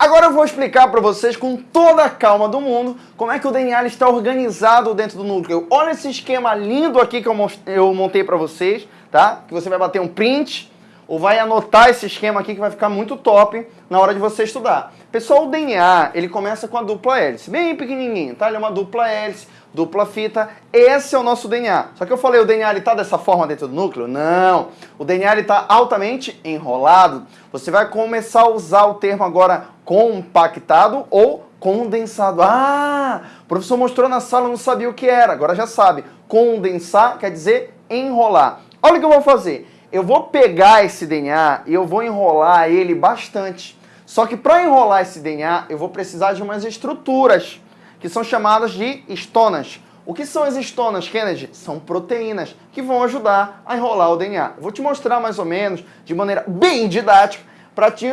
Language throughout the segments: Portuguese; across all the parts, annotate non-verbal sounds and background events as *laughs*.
Agora eu vou explicar para vocês com toda a calma do mundo como é que o DNA está organizado dentro do núcleo. Olha esse esquema lindo aqui que eu montei para vocês, tá? Que você vai bater um print ou vai anotar esse esquema aqui que vai ficar muito top na hora de você estudar. Pessoal, o DNA, ele começa com a dupla hélice, bem pequenininho, tá? Ele é uma dupla hélice, dupla fita. Esse é o nosso DNA. Só que eu falei, o DNA está dessa forma dentro do núcleo? Não. O DNA está altamente enrolado. Você vai começar a usar o termo agora compactado ou condensado. Ah, o professor mostrou na sala, não sabia o que era, agora já sabe. Condensar quer dizer enrolar. Olha o que eu vou fazer. Eu vou pegar esse DNA e eu vou enrolar ele bastante. Só que para enrolar esse DNA, eu vou precisar de umas estruturas que são chamadas de estonas. O que são as estonas, Kennedy? São proteínas que vão ajudar a enrolar o DNA. Vou te mostrar mais ou menos, de maneira bem didática, para te,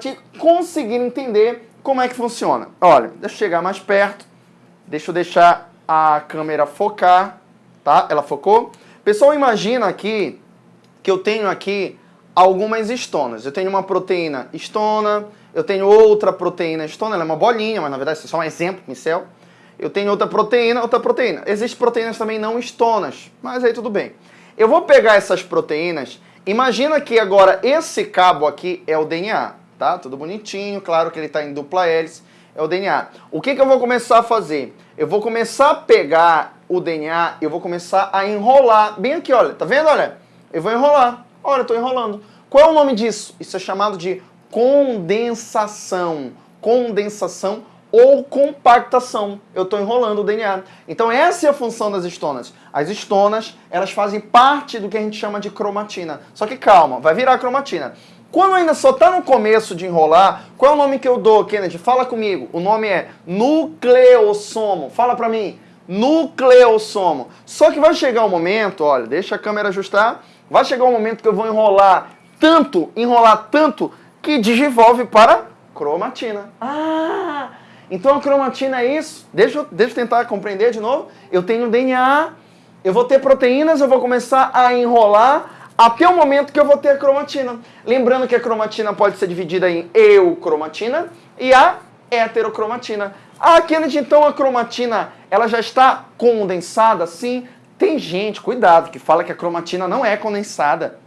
te conseguir entender como é que funciona. Olha, deixa eu chegar mais perto, deixa eu deixar a câmera focar, tá? Ela focou? Pessoal, imagina aqui que eu tenho aqui algumas estonas. Eu tenho uma proteína estona, eu tenho outra proteína estona, ela é uma bolinha, mas na verdade isso é só um exemplo, pincel. Eu tenho outra proteína, outra proteína. Existem proteínas também não estonas, mas aí tudo bem. Eu vou pegar essas proteínas, imagina que agora esse cabo aqui é o DNA, tá? Tudo bonitinho, claro que ele está em dupla hélice, é o DNA. O que, que eu vou começar a fazer? Eu vou começar a pegar o DNA, eu vou começar a enrolar, bem aqui, olha, tá vendo, olha? Eu vou enrolar, olha, eu estou enrolando. Qual é o nome disso? Isso é chamado de condensação. Condensação ou compactação. Eu estou enrolando o DNA. Então essa é a função das estonas. As estonas, elas fazem parte do que a gente chama de cromatina. Só que calma, vai virar cromatina. Quando ainda só está no começo de enrolar, qual é o nome que eu dou, Kennedy? Fala comigo. O nome é nucleossomo. Fala para mim. Nucleossomo. Só que vai chegar um momento, olha, deixa a câmera ajustar. Vai chegar um momento que eu vou enrolar tanto, enrolar tanto, que digivolve para cromatina. Ah, então a cromatina é isso? Deixa eu, deixa eu tentar compreender de novo. Eu tenho DNA, eu vou ter proteínas, eu vou começar a enrolar até o momento que eu vou ter a cromatina. Lembrando que a cromatina pode ser dividida em eucromatina e a heterocromatina. Ah, Kennedy, então a cromatina ela já está condensada? Sim. Tem gente, cuidado, que fala que a cromatina não é condensada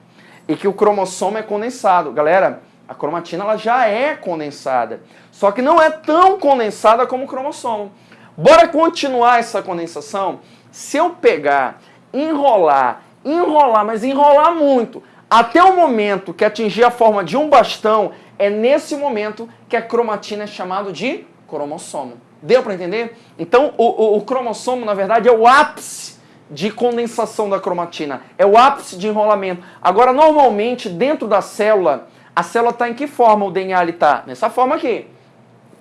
e que o cromossomo é condensado. Galera, a cromatina ela já é condensada, só que não é tão condensada como o cromossomo. Bora continuar essa condensação? Se eu pegar, enrolar, enrolar, mas enrolar muito, até o momento que atingir a forma de um bastão, é nesse momento que a cromatina é chamado de cromossomo. Deu para entender? Então, o, o, o cromossomo, na verdade, é o ápice de condensação da cromatina. É o ápice de enrolamento. Agora, normalmente, dentro da célula, a célula está em que forma o DNA está? Nessa forma aqui.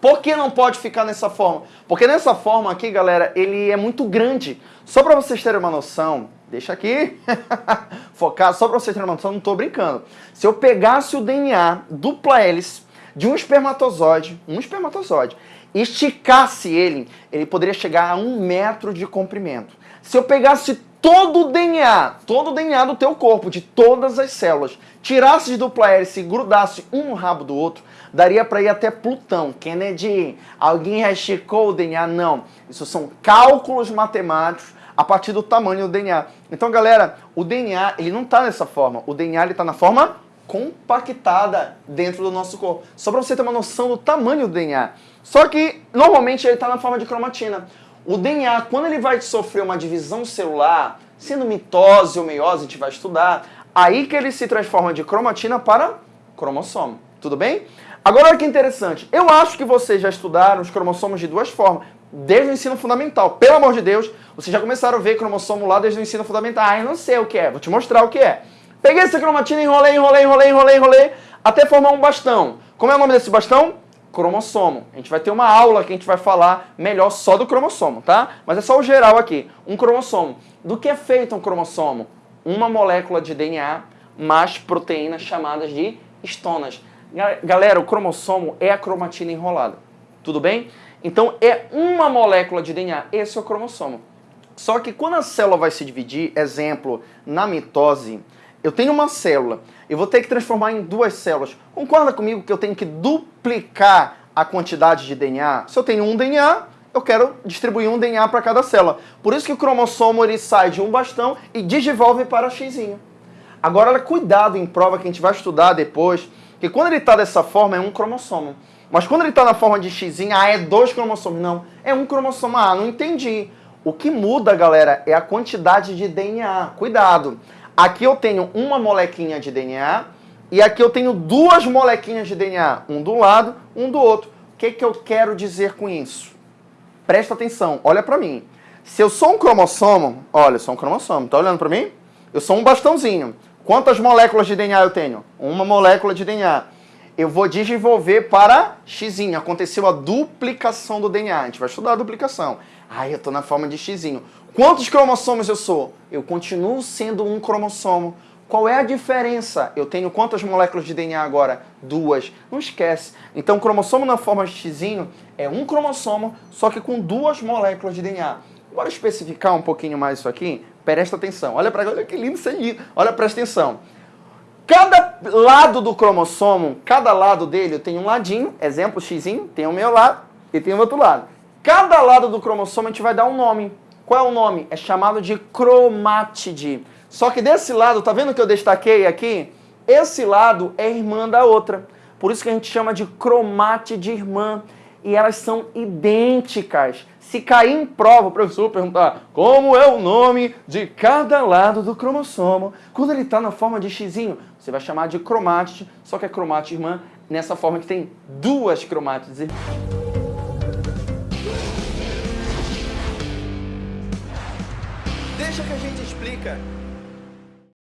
Por que não pode ficar nessa forma? Porque nessa forma aqui, galera, ele é muito grande. Só para vocês terem uma noção, deixa aqui, *laughs* focar, só para vocês terem uma noção, não estou brincando. Se eu pegasse o DNA dupla hélice de um espermatozoide, um espermatozoide, esticasse ele, ele poderia chegar a um metro de comprimento. Se eu pegasse todo o DNA, todo o DNA do teu corpo, de todas as células, tirasse de dupla hélice e grudasse um no rabo do outro, daria para ir até Plutão. Kennedy, alguém esticou o DNA? Não. Isso são cálculos matemáticos a partir do tamanho do DNA. Então, galera, o DNA, ele não está nessa forma. O DNA, está na forma compactada dentro do nosso corpo. Só para você ter uma noção do tamanho do DNA. Só que, normalmente, ele está na forma de cromatina. O DNA, quando ele vai sofrer uma divisão celular, sendo mitose ou meiose, a gente vai estudar, aí que ele se transforma de cromatina para cromossomo. Tudo bem? Agora, olha que interessante. Eu acho que vocês já estudaram os cromossomos de duas formas, desde o ensino fundamental. Pelo amor de Deus, vocês já começaram a ver cromossomo lá desde o ensino fundamental. Ah, eu não sei o que é. Vou te mostrar o que é. Peguei essa cromatina, enrolei, enrolei, enrolei, enrolei, enrolei, até formar um bastão. Como é o nome desse bastão? Cromossomo. A gente vai ter uma aula que a gente vai falar melhor só do cromossomo, tá? Mas é só o geral aqui. Um cromossomo. Do que é feito um cromossomo? Uma molécula de DNA mais proteínas chamadas de estonas. Galera, o cromossomo é a cromatina enrolada. Tudo bem? Então é uma molécula de DNA. Esse é o cromossomo. Só que quando a célula vai se dividir, exemplo, na mitose, eu tenho uma célula, eu vou ter que transformar em duas células. Concorda comigo que eu tenho que duplicar a quantidade de DNA? Se eu tenho um DNA, eu quero distribuir um DNA para cada célula. Por isso que o cromossomo ele sai de um bastão e desenvolve para X. Agora, cuidado em prova que a gente vai estudar depois, que quando ele está dessa forma é um cromossomo. Mas quando ele está na forma de X, ah, é dois cromossomos. Não, é um cromossomo. Ah, não entendi. O que muda, galera, é a quantidade de DNA. Cuidado. Aqui eu tenho uma molequinha de DNA e aqui eu tenho duas molequinhas de DNA. Um do lado, um do outro. O que, que eu quero dizer com isso? Presta atenção, olha para mim. Se eu sou um cromossomo, olha, eu sou um cromossomo, tá olhando para mim? Eu sou um bastãozinho. Quantas moléculas de DNA eu tenho? Uma molécula de DNA eu vou desenvolver para X. Aconteceu a duplicação do DNA. A gente vai estudar a duplicação. Ai, eu estou na forma de X. Quantos cromossomos eu sou? Eu continuo sendo um cromossomo. Qual é a diferença? Eu tenho quantas moléculas de DNA agora? Duas. Não esquece. Então, o cromossomo na forma de X é um cromossomo, só que com duas moléculas de DNA. Bora especificar um pouquinho mais isso aqui? Presta atenção. Olha para olha que lindo isso aí. Olha, presta atenção. Cada lado do cromossomo, cada lado dele tem um ladinho, exemplo X, tem o meu lado e tem o outro lado. Cada lado do cromossomo a gente vai dar um nome. Qual é o nome? É chamado de cromátide. Só que desse lado, tá vendo que eu destaquei aqui? Esse lado é irmã da outra. Por isso que a gente chama de cromátide irmã. E elas são idênticas. Se cair em prova, o professor perguntar como é o nome de cada lado do cromossomo, quando ele está na forma de X, você vai chamar de cromátide, só que é cromátide irmã nessa forma que tem duas cromátides. Deixa que a gente explica